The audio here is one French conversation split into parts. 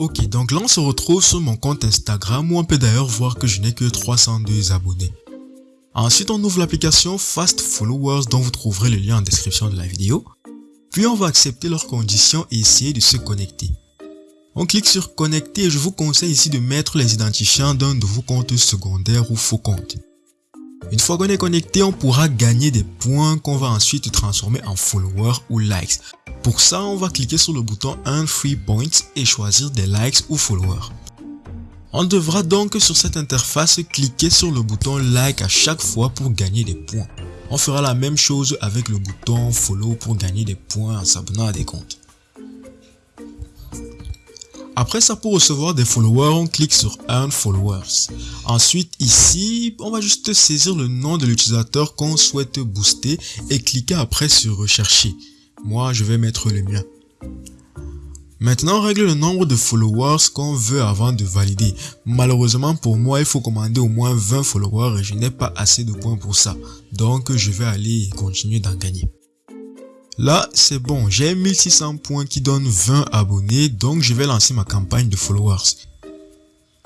Ok, donc là on se retrouve sur mon compte Instagram où on peut d'ailleurs voir que je n'ai que 302 abonnés. Ensuite, on ouvre l'application Fast Followers dont vous trouverez le lien en description de la vidéo. Puis on va accepter leurs conditions et essayer de se connecter. On clique sur connecter et je vous conseille ici de mettre les identifiants d'un de vos comptes secondaires ou faux comptes. Une fois qu'on est connecté, on pourra gagner des points qu'on va ensuite transformer en followers ou likes. Pour ça, on va cliquer sur le bouton Earn Free Points et choisir des likes ou followers. On devra donc sur cette interface cliquer sur le bouton like à chaque fois pour gagner des points. On fera la même chose avec le bouton follow pour gagner des points en s'abonnant à des comptes. Après ça, pour recevoir des followers, on clique sur Earn Followers. Ensuite, ici, on va juste saisir le nom de l'utilisateur qu'on souhaite booster et cliquer après sur Rechercher. Moi, je vais mettre le mien. Maintenant, on règle le nombre de followers qu'on veut avant de valider. Malheureusement pour moi, il faut commander au moins 20 followers et je n'ai pas assez de points pour ça. Donc, je vais aller continuer d'en gagner. Là, c'est bon, j'ai 1600 points qui donnent 20 abonnés, donc je vais lancer ma campagne de followers.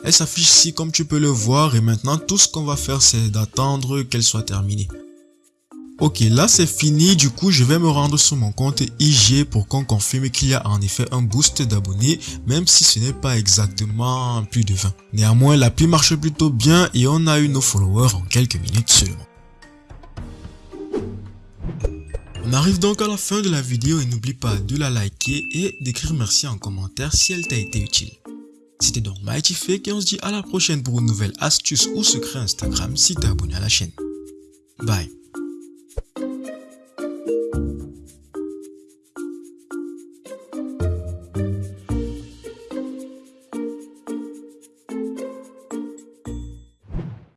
Elle s'affiche ici comme tu peux le voir et maintenant tout ce qu'on va faire c'est d'attendre qu'elle soit terminée. Ok, là c'est fini, du coup je vais me rendre sur mon compte IG pour qu'on confirme qu'il y a en effet un boost d'abonnés, même si ce n'est pas exactement plus de 20. Néanmoins, l'appli marche plutôt bien et on a eu nos followers en quelques minutes seulement. On arrive donc à la fin de la vidéo et n'oublie pas de la liker et d'écrire merci en commentaire si elle t'a été utile. C'était donc Fake et on se dit à la prochaine pour une nouvelle astuce ou secret Instagram si t'es abonné à la chaîne. Bye